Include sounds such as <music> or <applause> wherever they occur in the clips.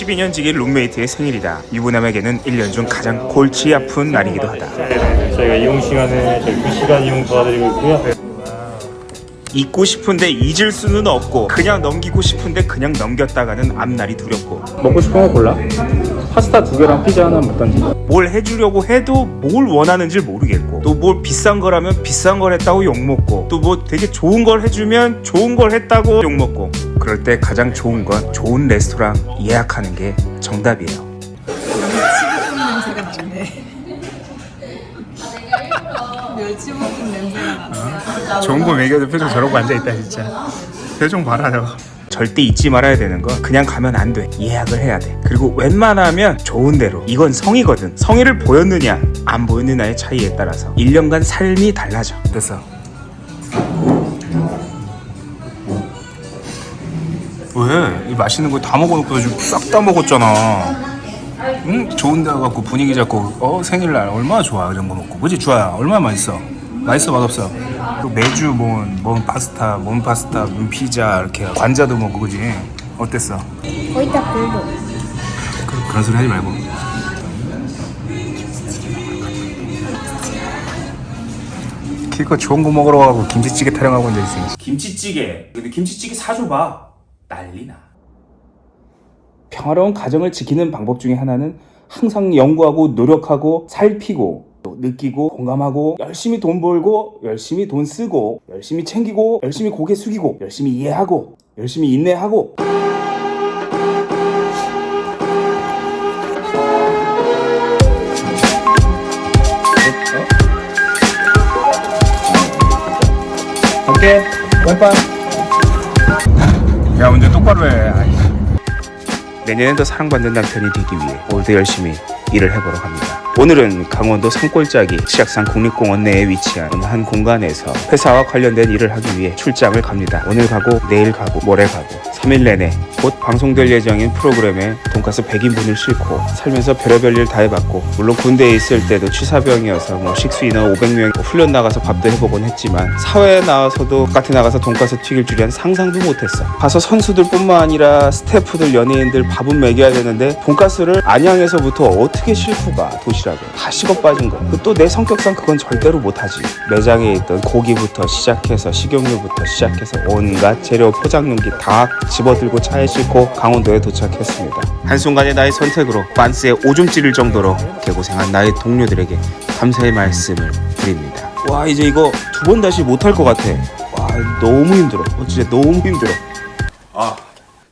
12년 지기 룸메이트의 생일이다. 유부남에게는 1년 중 가장 골치 아픈 날이기도 하다. 저희가 이용 시간에 저희 2시간 이용 도와드리고 있고요. 잊고 싶은데 잊을 수는 없고 그냥 넘기고 싶은데 그냥 넘겼다가는 앞날이 두렵고 먹고 싶은 거 골라. 파스타 두 개랑 피자 하나 먹던지. 뭘 해주려고 해도 뭘 원하는지 모르겠고 또 뭘 비싼 거라면 비싼 걸 했다고 욕먹고 또 뭐 되게 좋은 걸 해주면 좋은 걸 했다고 욕먹고 그럴 때 가장 좋은 건 좋은 레스토랑 예약하는 게 정답이에요. 냄새가 나네. 멸치볶음 냄새가 나. 좋은 거 먹여도 표정 저러고 앉아있다 진짜. 표정 봐라 너 절대 잊지 말아야 되는 건 그냥 가면 안 돼. 예약을 해야 돼. 그리고 웬만하면 좋은 대로. 이건 성의거든. 성의를 보였느냐 안 보였느냐의 차이에 따라서. 1년간 삶이 달라져. 됐어 왜? 이 맛있는 거 다 먹어놓고 지금 싹다 먹었잖아. 응? 좋은 데 가갖고 분위기 잡고 어 생일날 얼마나 좋아 이런 거 먹고. 그지 주아야? 얼마나 맛있어? 맛있어 맛없어? 또 매주 뭔, 뭔 파스타 뭔 파스타 뭔 피자 이렇게 관자도 먹고 그지 어땠어? 거의 다 별로. 그, 그런 소리 하지 말고. 키가 좋은 거 먹으러 가고 김치찌개 타령하고 앉아있어 김치찌개. 근데 김치찌개 사줘봐 난리나. 평화로운 가정을 지키는 방법 중에 하나는 항상 연구하고 노력하고 살피고 또 느끼고 공감하고 열심히 돈 벌고 열심히 돈 쓰고 열심히 챙기고 열심히 고개 숙이고 열심히 이해하고 열심히 인내하고. 오케이 왼발 야 운전 똑바로 해 아이씨. 내년엔 더 사랑받는 남편이 되기 위해 오늘도 열심히 일을 해보러 갑니다. 오늘은 강원도 산골짜기 치악산 국립공원 내에 위치한 한 공간에서 회사와 관련된 일을 하기 위해 출장을 갑니다. 오늘 가고 내일 가고 모레 가고 3일 내내 곧 방송될 예정인 프로그램에 돈가스 100인분을 싣고 살면서 별의별 일 다 해봤고 물론 군대에 있을 때도 취사병이어서 뭐 식수 인원 500명 뭐 훈련 나가서 밥도 해보곤 했지만 사회에 나와서도 바깥에 나가서 돈가스 튀길 줄이야 상상도 못했어. 가서 선수들 뿐만 아니라 스태프들 연예인들 밥은 먹여야 되는데 돈가스를 안양에서부터 어떻게 싣고 가 도시락을 다 식어 빠진 거야 또 내 성격상 그건 절대로 못하지. 매장에 있던 고기부터 시작해서 식용유부터 시작해서 온갖 재료 포장용기 다 집어들고 차에 싣고 강원도에 도착했습니다. 한순간의 나의 선택으로 반스에 오줌 찌를 정도로 개고생한 나의 동료들에게 감사의 말씀을 드립니다. 와 이제 이거 두 번 다시 못할 것 같아. 와 너무 힘들어. 어, 진짜 너무 힘들어. 아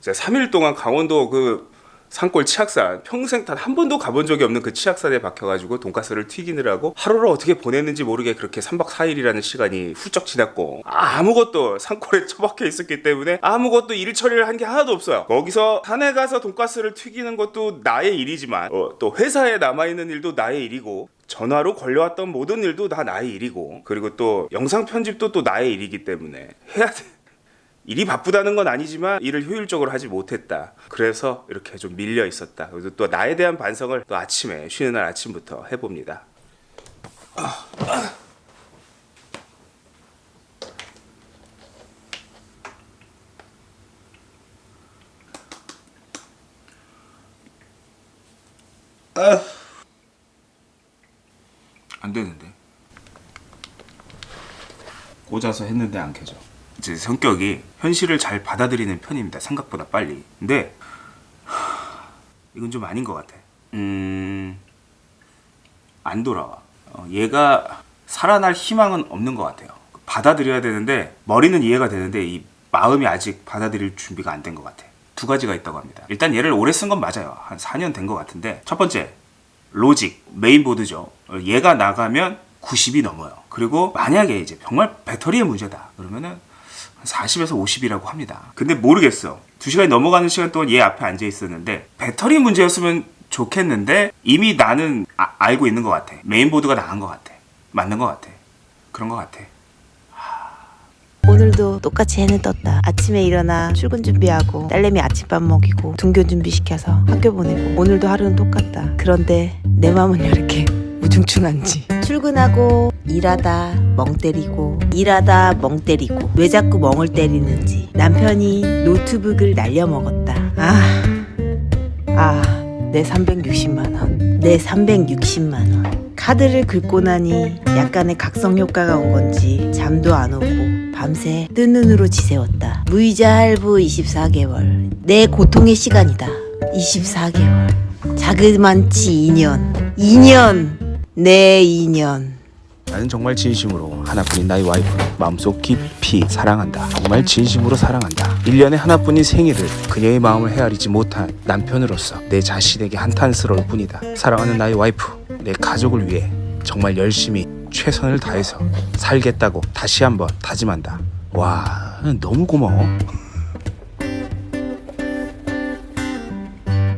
제가 3일 동안 강원도 그 산골 치악산 평생 단 한 번도 가본 적이 없는 그 치악산에 박혀가지고 돈가스를 튀기느라고 하루를 어떻게 보냈는지 모르게 그렇게 3박 4일이라는 시간이 훌쩍 지났고 아무것도 산골에 <laughs> 처박혀 있었기 때문에 아무것도 일 처리를 한 게 하나도 없어요. 거기서 산에 가서 돈가스를 튀기는 것도 나의 일이지만 어, 또 회사에 남아있는 일도 나의 일이고 전화로 걸려왔던 모든 일도 다 나의 일이고 그리고 또 영상 편집도 또 나의 일이기 때문에 해야 돼 일이 바쁘다는 건 아니지만 일을 효율적으로 하지 못했다. 그래서 이렇게 좀 밀려 있었다. 그래서 또 나에 대한 반성을 또 아침에 쉬는 날 아침부터 해봅니다. 안 되는데. 꽂아서 했는데 안 켜져. 제 성격이 현실을 잘 받아들이는 편입니다. 생각보다 빨리. 근데 하, 이건 좀 아닌 것 같아. 음, 안 돌아와. 어, 얘가 살아날 희망은 없는 것 같아요. 받아들여야 되는데 머리는 이해가 되는데 이 마음이 아직 받아들일 준비가 안 된 것 같아. 두 가지가 있다고 합니다. 일단 얘를 오래 쓴 건 맞아요. 한 4년 된 것 같은데 첫 번째 로직 메인보드죠. 어, 얘가 나가면 90이 넘어요. 그리고 만약에 이제 정말 배터리의 문제다. 그러면은 40에서 50이라고 합니다. 근데 모르겠어. 2시간이 넘어가는 시간 동안 얘 앞에 앉아 있었는데 배터리 문제였으면 좋겠는데 이미 나는 아- 알고 있는 것 같아. 메인보드가 나간 것 같아. 맞는 것 같아. 그런 것 같아. 오늘도 똑같이 해는 떴다. 아침에 일어나 출근 준비하고 딸내미 아침밥 먹이고 등교 준비시켜서 학교 보내고 오늘도 하루는 똑같다. 그런데 내 마음은 왜 이렇게 우중충한지. 출근하고 일하다 멍 때리고 일하다 멍 때리고 왜 자꾸 멍을 때리는지 남편이 노트북을 날려 먹었다. 아 아, 내 360만 원. 내 360만 원. 카드를 긁고 나니 약간의 각성 효과가 온 건지 잠도 안 오고 밤새 뜬 눈으로 지새웠다. 무이자 할부 24개월. 내 고통의 시간이다. 24개월. 자그만치 2년. 2년. 내 2년. 나는 정말 진심으로 하나뿐인 나의 와이프를 마음속 깊이 사랑한다. 정말 진심으로 사랑한다. 1년에 하나뿐인 생일을 그녀의 마음을 헤아리지 못한 남편으로서 내 자신에게 한탄스러울 뿐이다. 사랑하는 나의 와이프, 내 가족을 위해 정말 열심히 최선을 다해서 살겠다고 다시 한번 다짐한다. 와, 너무 고마워.